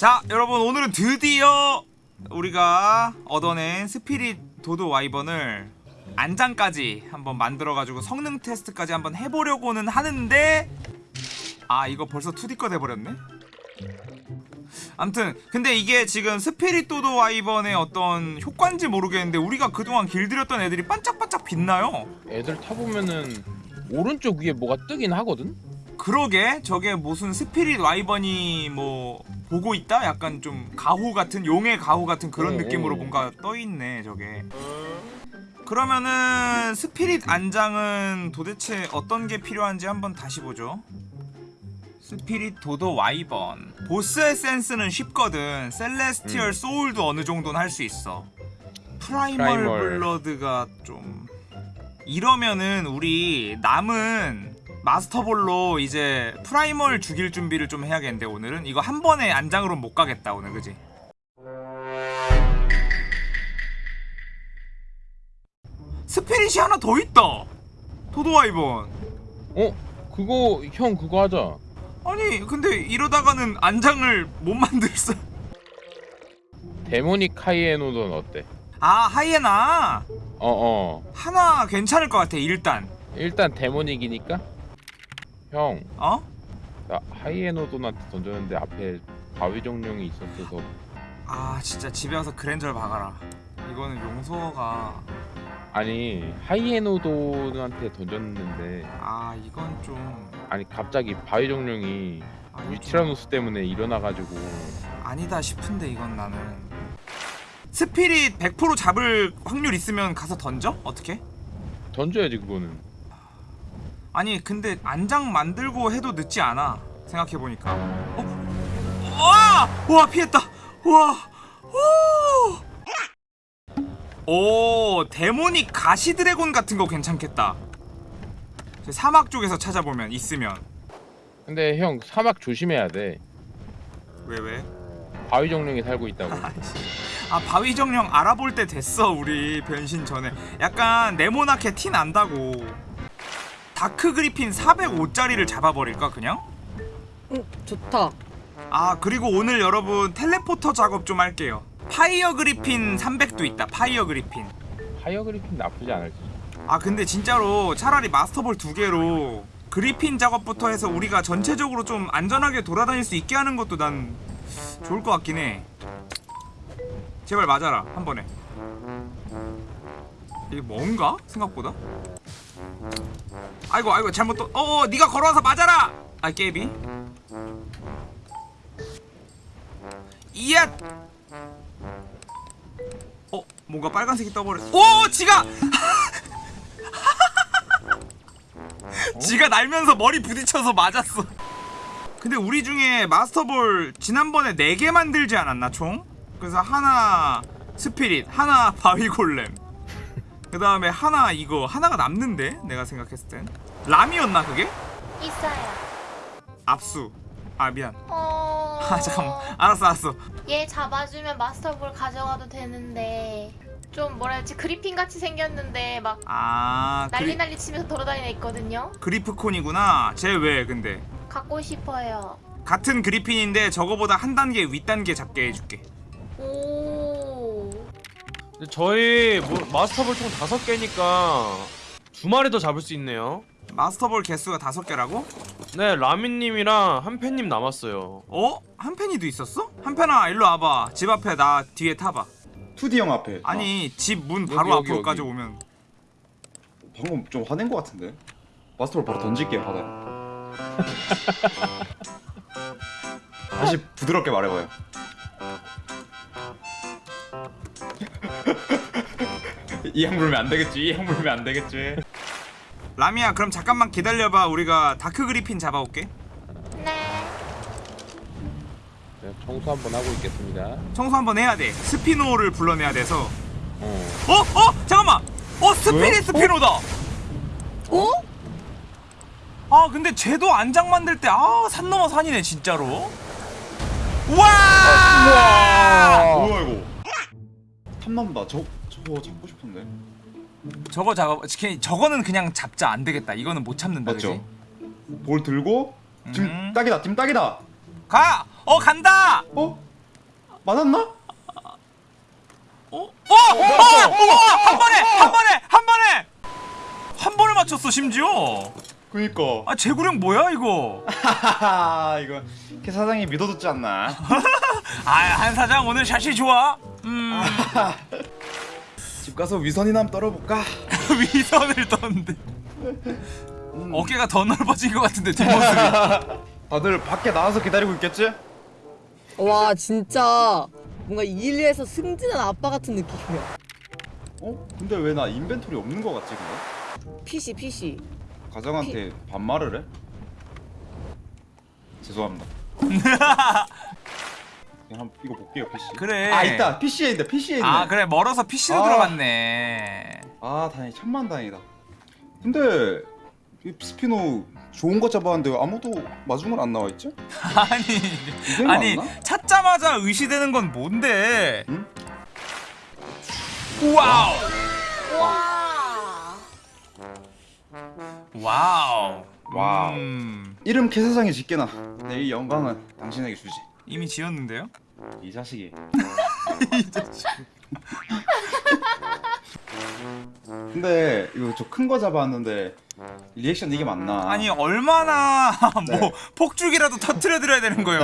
자 여러분 오늘은 드디어 우리가 얻어낸 스피릿 도도 와이번을 안장까지 한번 만들어가지고 성능 테스트까지 한번 해보려고는 하는데 아 이거 벌써 2D 거 돼버렸네 암튼 근데 이게 지금 스피릿 도도 와이번의 어떤 효과인지 모르겠는데 우리가 그동안 길들였던 애들이 반짝반짝 빛나요 애들 타보면은 오른쪽 위에 뭐가 뜨긴 하거든? 그러게 저게 무슨 Spirit Wyvern이 뭐 보고 있다? 약간 좀 가호 같은 용의 가호 같은 그런 어, 느낌으로 어. 뭔가 떠 있네 저게. 그러면은 Spirit 안장은 도대체 어떤 게 필요한지 한번 다시 보죠. Spirit Dodo Wyvern Boss Essence는 쉽거든 Celestial 음. Soul도 어느 정도는 할 수 있어 Primal, Primal. Blood가 좀 이러면은 우리 남은 Master Ball로 이제 Primal 죽일 준비를 좀 해야겠는데 오늘은 이거 한 번에 안장으로 못 가겠다 오늘 그지? Spirit이 하나 더 있다! Dodo Wyvern. 어? 그거 형 그거 하자. 아니 근데 이러다가는 안장을 못 만들었어. Demonic Hyaenodon 어때? 아 하이에나? 어어. 하나 괜찮을 것 같아 일단. 일단 데모닉이니까 형. 어? 나 하이에노돈한테 던졌는데 앞에 바위 정령이 있었어서. 아 진짜 집에 와서 그랜저를 박아라. 이거는 용서가. 아니 하이에노돈한테 던졌는데. 아 이건 좀. 아니 갑자기 바위 정령이 아, 이거 좀 때문에 일어나가지고. 아니다 싶은데 이건 나는. 스피릿 100% 잡을 확률 있으면 가서 던져? 어떻게? 던져야지 그거는 아니 근데 안장 만들고 해도 늦지 않아 생각해보니까 어? 와! 와 피했다 와! 오! 오 데모닉 가시 드래곤 같은 거 괜찮겠다 저 사막 쪽에서 찾아보면 있으면 근데 형 사막 조심해야 돼 왜 왜? 바위 정령이 살고 있다고 아 바위 정령 알아볼 때 됐어 우리 변신 전에 약간 네모나게 티 난다고 Dark Griffin 405짜리를 잡아버릴까 그냥? 응, 좋다. 아 그리고 오늘 여러분 teleporter 작업 좀 할게요 Fire Griffin 300도 있다 Fire Griffin Fire Griffin 나쁘지 않을지 아 근데 진짜로 차라리 마스터볼 두 개로 그리핀 작업부터 해서 우리가 전체적으로 좀 안전하게 돌아다닐 수 있게 하는 것도 난 좋을 것 같긴 해 제발 맞아라 한 번에 이게 뭔가? 생각보다 아이고 아이고 잘못 또 어어 네가 걸어와서 맞아라! 아 깨비 이야! 어 뭔가 빨간색이 떠버렸어. 오 지가! 지가 날면서 머리 부딪혀서 맞았어. 근데 우리 중에 마스터볼 지난번에 4개 만들지 않았나 총? 그래서 하나 스피릿, 하나 바위골렘 그 다음에 하나 이거 하나가 남는데 내가 생각했을 땐 람이었나 그게? 있어요. 압수 아 미안 어. 아 잠깐만 알았어 알았어 얘 잡아주면 마스터볼 가져가도 되는데 좀 뭐라 해야지 그리핀 같이 생겼는데 막 아 난리 그리, 난리 치면서 돌아다니는 애 있거든요. 그리프콘이구나 쟤 왜 근데 갖고 싶어요. 같은 그리핀인데 저거보다 한 단계 윗단계 잡게 해줄게 오. 근데 저희 뭐 마스터볼 총 다섯 개니까 두 마리 더 잡을 수 있네요. 마스터볼 개수가 다섯 개라고? 네, 라미님이랑 한팬님 남았어요. 어? 한펜이도 있었어? 한펜아 일로 와봐 집 앞에 나 뒤에 타봐 2D 형 앞에 아니 집문 여기, 바로 여기, 앞으로까지 여기. 오면 아, 방금 좀 화낸 거 같은데 마스터볼 바로 던질게요 바다에 다시 부드럽게 말해봐요 이형 물면 안 되겠지 이형 물면 안 되겠지. 라미야 그럼 잠깐만 기다려봐. 우리가 Dark Griffin 잡아올게. 네. 제가 청소 한번 하고 있겠습니다. 청소 한번 해야 돼. Spino를 불러내야 돼서. 어. 어? 어? 잠깐만! 어 Spirit Spino다! 어? 아 근데 쟤도 안장 만들 때 아 산 넘어 산이네 진짜로. 우와! 뭐야 이거? 탐난다. 저, 저거 잡고 싶은데 저거 작업 저거는 그냥 잡자 안 되겠다 이거는 못 참는다 맞죠? 그지? 볼 들고 지금 음. 딱이다 지금 딱이다 가! 어 간다! 어? 맞았나? 어? 어! 어! 어! 한 번에! 한 번에! 한 번에! 한 번에 맞췄어 심지어 그니까 아 제구령 뭐야 이거 이거 캐 사장이 믿어줬지 않나 아 한 사장 오늘 샷이 좋아 음 집 가서 위선이나 한번 떨어볼까? 위선을 떴는데 어깨가 더 넓어진 것 같은데 뒷모습이 다들 밖에 나와서 기다리고 있겠지? 와 진짜 뭔가 일리에서 승진한 아빠 같은 느낌이야. 어? 근데 왜 나 인벤토리 없는 거 같지 근데? PC PC. 가장한테 반말을 해? 죄송합니다 그냥 한 이거 볼게요 PC. 그래. 아 있다. PC에 있네 PC에 있네. 아 그래. 멀어서 PC로 아. 들어갔네. 아 다행히 천만 다행이다. 근데 이 Spino 좋은 거 잡았는데 아무도 마중을 안 나와 있지? 아니 아니 맞나? 찾자마자 의시되는 건 뭔데? 응? Wow. 와. Wow. Wow. 음, 이름 캐세상에 짓게나. 내 이 영광은 당신에게 주지 이미 지었는데요 이 자식이 근데 이거 저 큰 거 잡았는데 리액션 이게 맞나? 아니 얼마나 네. 뭐 폭죽이라도 터트려 드려야 되는 거예요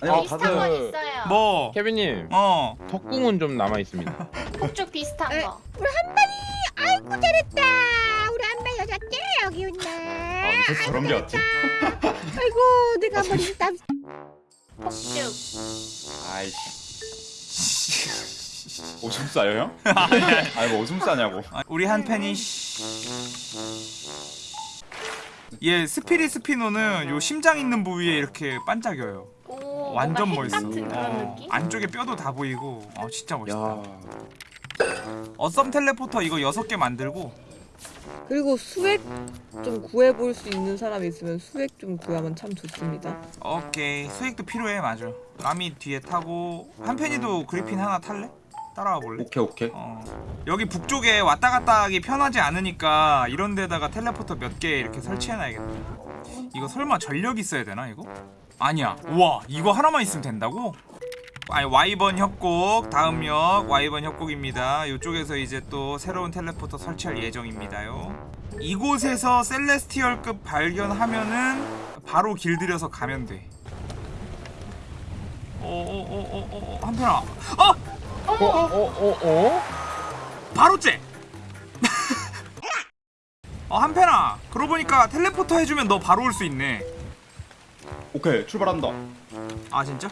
아니, 아, 비슷한 다들- 건 있어요. 뭐 케빈님 뭐 어. 턱궁은 좀 남아 있습니다. 폭죽 비슷한 에? 거. 잘했다. 우리 안배 여자께 여기 아, 있네. 무슨 저런 게 왔지? 아이고 내가 머리 땀. 폭죽. 아이씨 오줌 싸요 형? 아니 뭐 오줌 싸냐고 아, 우리 한 팬이 얘 스피릿 스피노는 요 심장 있는 부위에 이렇게 반짝여요 오. 완전 멋있어 어? 안쪽에 뼈도 다 보이고 어 진짜 멋있다 야 어썸 텔레포터 이거 6개 만들고 그리고 수액 좀 구해볼 수 있는 사람이 있으면 수액 좀 구하면 참 좋습니다. 오케이 수익도 필요해 맞아 남이 뒤에 타고 한 팬이도 그리핀 하나 탈래? 따라와 볼래? 오케이 오케이 어 여기 북쪽에 왔다 갔다 하기 편하지 않으니까 이런 데다가 텔레포터 몇 개 이렇게 설치해놔야겠다 이거 설마 전력 있어야 되나 이거? 아니야 우와 이거 하나만 있으면 된다고? 아니 와이번 협곡 다음 역 와이번 협곡입니다 이쪽에서 이제 또 새로운 텔레포터 설치할 예정입니다요 이곳에서 셀레스티얼급 발견하면은 바로 길들여서 가면 돼 어어어어어 한편아 어! 어? 어? 어? 어? 바로 째! 어 한편아 그러고 보니까 텔레포터 해주면 너 바로 올 수 있네 오케이 출발한다 아 진짜?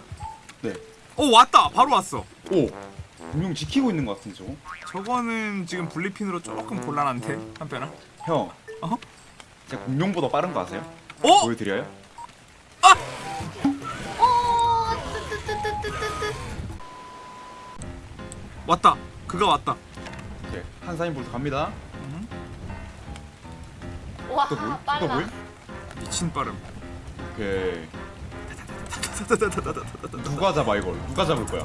네 오 왔다 바로 왔어 오 분명 지키고 있는 것 같은데 저거 저거는 지금 분리핀으로 조금 곤란한데 한편아 형 어? 제가 공룡보다 빠른 거 아세요? 어? 보여드려요? 오. 뜨뜨뜨뜨뜨뜨. 왔다 그가 왔다 오케이 한사인 볼트 갑니다 와또 뭐? 또 빨라. 뭐? 미친 빠름 오케이 누가 잡아 이걸? 누가 잡을 거야?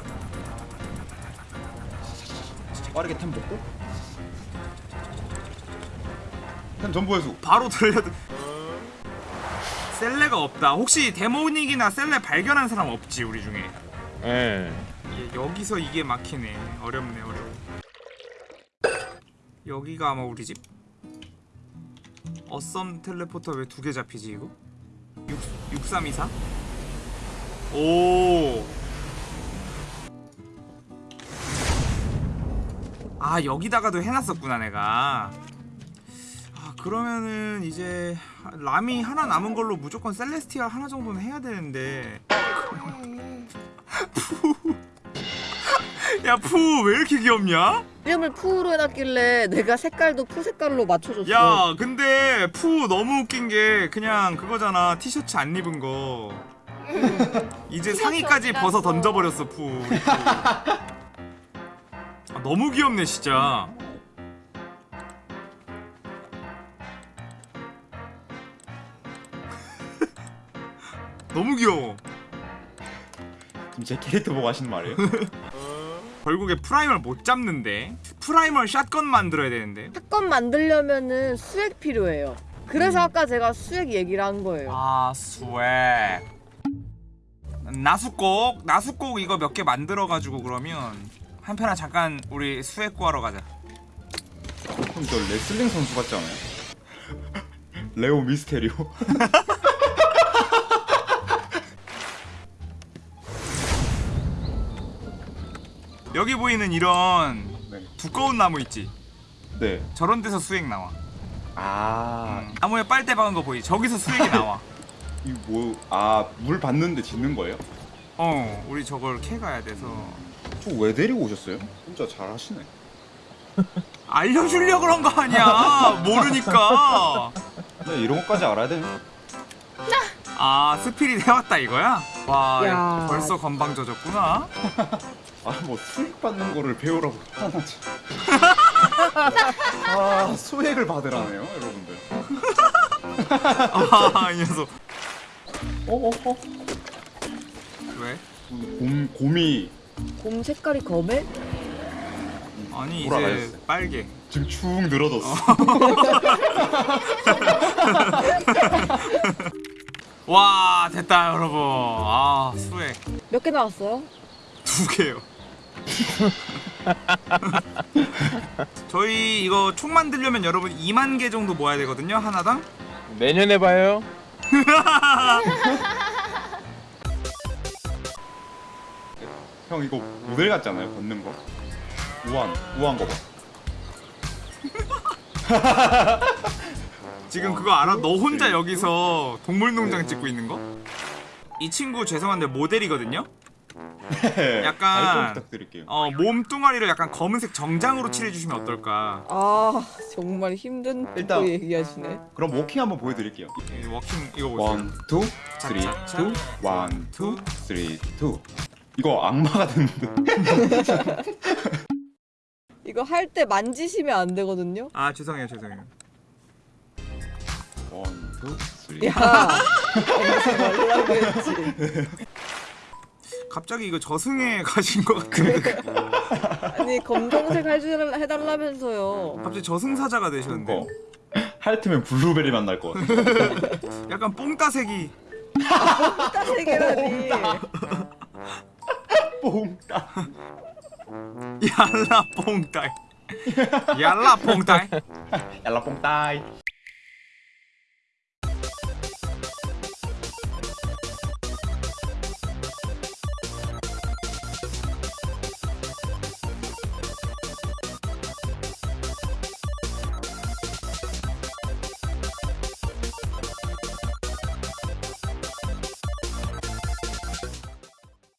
빠르게 템 먹고? 템 전부 회수 바로 들려도 셀레가 없다. 혹시 데모닉이나 셀레 발견한 사람 없지 우리 중에? 예. 예, 여기서 이게 막히네. 어렵네 어려워. 여기가 아마 우리 집? 어썸 텔레포터 왜 두 개 잡히지 이거? 6, 6324? 오. 아 여기다가도 해놨었구나 내가 아 그러면은 이제 람이 하나 남은 걸로 무조건 셀레스티아 하나 정도는 해야 되는데 야 푸 왜 이렇게 귀엽냐? 이름을 푸로 해놨길래 내가 색깔도 푸 색깔로 맞춰줬어. 야 근데 푸 너무 웃긴 게 그냥 그거잖아 티셔츠 안 입은 거 이제 티셔츠 상의까지 어디 벗어? 던져버렸어 푸. 아, 너무 귀엽네 진짜 너무 귀여워 지금 제 캐릭터 보고 하시는 말이에요? 결국에 Primal을 못 잡는데 Primal shotgun 만들어야 되는데 shotgun 만들려면은 수액 필요해요. 그래서 아까 제가 수액 얘기를 한 거예요. 아 수액 나 나수곡 나수곡 이거 몇 개 만들어 가지고 그러면 한편아 잠깐 우리 수액 구하러 가자. 형 저 레슬링 선수 같지 않아요? 레오 미스테리오. 여기 보이는 이런 네. 두꺼운 나무 있지? 네. 저런 데서 수액 나와. 아, 음, 나무에 빨대 박은 거 보이지? 저기서 수액이 나와. 이 뭐, 아, 물 받는데 짓는 거예요? 어, 우리 저걸 캐 가야 돼서 저 왜 데리고 오셨어요? 혼자 잘 하시네. 알려주려 그런 거 아니야. 모르니까. 네, 이런 것까지 알아야 돼. 아, 스피릿 해왔다 이거야? 와, 야. 벌써 건방 져졌구나. 아, 뭐 수익 받는 거를 배우라고 하나지. 아, 수익을 받으라네요, 여러분들. 아, 이 녀석. 어, 어, 어. 왜? 곰, 곰이 곰 색깔이 검해? 아니 이제 돌아가셨어. 빨개. 지금 축 늘어졌어. 와, 됐다 여러분. 아, 수액 몇 개 나왔어요? 두 개요. 저희 이거 총 만들려면 여러분 2만 개 정도 모아야 되거든요 하나당. 내년에 봐요. 형 이거 모델 같지 않아요? 걷는 거? 우한, 우한 거 봐. 지금 그거 알아? 너 혼자 여기서 동물농장 찍고 있는 거? 이 친구 죄송한데 모델이거든요. 네, 약간- 부탁드릴게요. 어 몸뚱아리를 약간 검은색 정장으로 칠해주시면 어떨까? 아 정말 힘든 일단- 거 얘기하시네. 그럼 walking 한번 보여드릴게요. 이 walking 이거 보세요. One, two, three, 차차차. Two, one, two, three, two. 이거 악마가 됐는데. 이거 할 때 만지시면 안 되거든요. 아 죄송해요 죄송해요. 원, 투, 쓰리. 야, 하지 말라고 했지. 갑자기 이거 저승에 가신 것 같은데 아니 검정색 해줄 해달라면서요. 갑자기 저승사자가 되셨는데 그거 하여트면 블루베리 만날 것 같아. 약간 뽕따색이 세 개라니. 뽕따. 얄라 뽕따이 얄라 뽕따이 얄라 뽕따이.